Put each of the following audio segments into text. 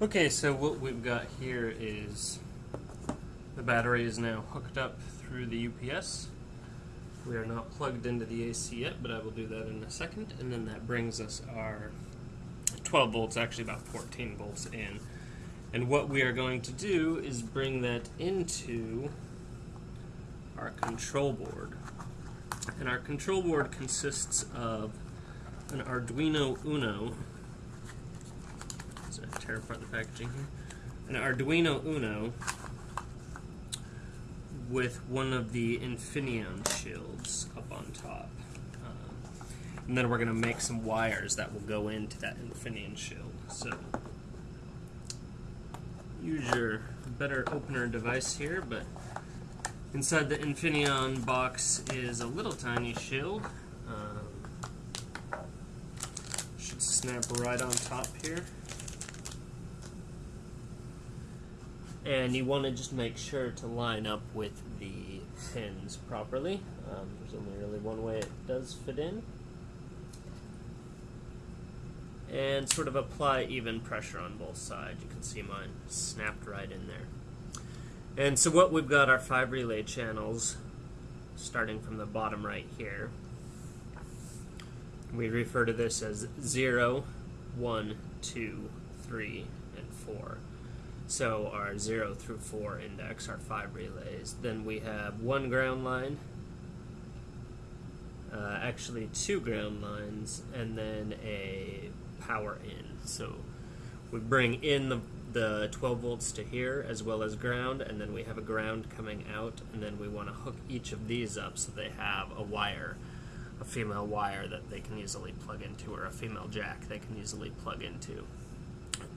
Okay, so what we've got here is the battery is now hooked up through the UPS. We are not plugged into the AC yet, but I will do that in a second. And then that brings us our 12 volts, actually about 14 volts in. And what we are going to do is bring that into our control board. And our control board consists of an Arduino Uno. Tear apart the packaging here. An Arduino Uno with one of the Infineon shields up on top. Um, and then we're going to make some wires that will go into that Infineon shield. So use your better opener device here, but inside the Infineon box is a little tiny shield. Um, should snap right on top here. And you want to just make sure to line up with the pins properly. Um, there's only really one way it does fit in. And sort of apply even pressure on both sides. You can see mine snapped right in there. And so what we've got are five relay channels starting from the bottom right here. We refer to this as 0, 1, 2, 3, and 4. So our 0 through 4 index are 5 relays. Then we have one ground line, uh, actually two ground lines, and then a power in. So we bring in the, the 12 volts to here as well as ground, and then we have a ground coming out, and then we want to hook each of these up so they have a wire, a female wire that they can easily plug into, or a female jack they can easily plug into.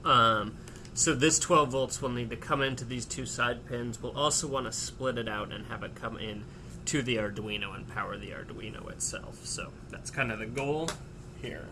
Um, so this 12 volts will need to come into these two side pins. We'll also want to split it out and have it come in to the Arduino and power the Arduino itself. So that's kind of the goal here.